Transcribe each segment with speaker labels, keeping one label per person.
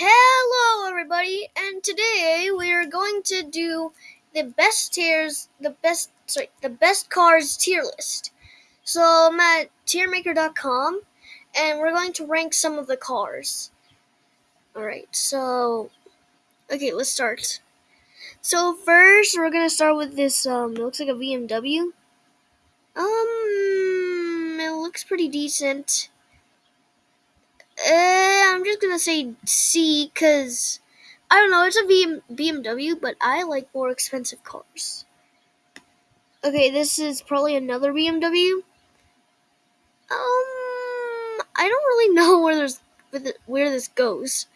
Speaker 1: Hello, everybody, and today we are going to do the best tiers, the best, sorry, the best cars tier list. So I'm at tiermaker.com, and we're going to rank some of the cars. All right, so okay, let's start. So first, we're gonna start with this. Um, it looks like a BMW. Um, it looks pretty decent. Uh, I'm just gonna say C because I don't know. It's a BM- BMW, but I like more expensive cars. Okay, this is probably another BMW. Um, I don't really know where there's where this goes.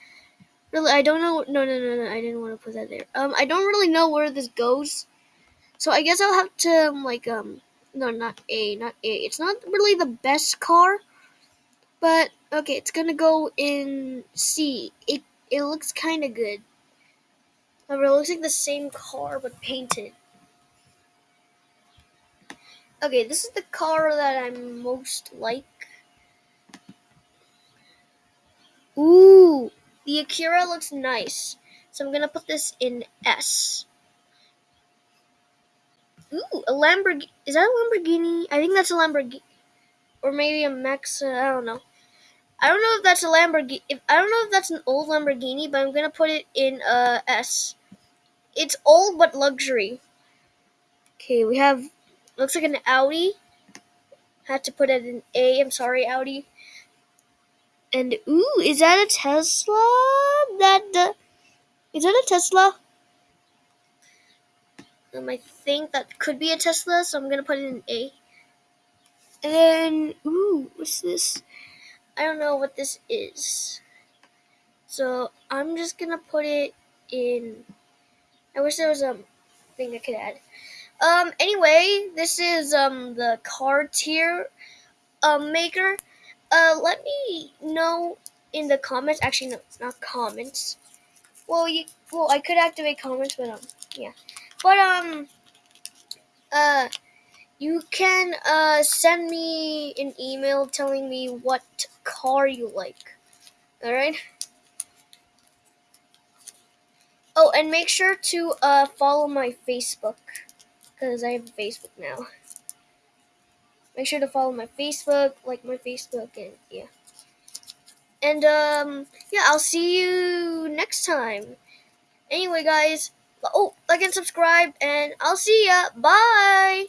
Speaker 1: Really, I don't know. No, no, no, no. I didn't want to put that there. Um, I don't really know where this goes. So I guess I'll have to um, like um no not A not A. It's not really the best car, but okay, it's gonna go in C. It it looks kind of good. However, it looks like the same car but painted. Okay, this is the car that I'm most like. Ooh, the Acura looks nice. So I'm gonna put this in S. Ooh, a Lamborghini. Is that a Lamborghini? I think that's a Lamborghini. Or maybe a Max. Uh, I don't know. I don't know if that's a Lamborghini. If I don't know if that's an old Lamborghini, but I'm gonna put it in uh, S. It's old but luxury. Okay, we have looks like an Audi. Had to put it in A. I'm sorry, Audi. And ooh, is that a Tesla? That uh, is that a Tesla? Um, I think that could be a Tesla, so I'm gonna put it in A. And ooh, what's this? I don't know what this is. So I'm just gonna put it in. I wish there was a thing I could add. Um. Anyway, this is um the car tier um maker. Uh, let me know in the comments. Actually, no, not comments. Well, you well I could activate comments, but um yeah, but um uh you can uh send me an email telling me what car you like. All right. Oh, and make sure to uh, follow my Facebook because I have Facebook now. Make sure to follow my Facebook, like my Facebook, and yeah. And um, yeah, I'll see you next time. Anyway, guys, oh, like and subscribe, and I'll see ya. Bye.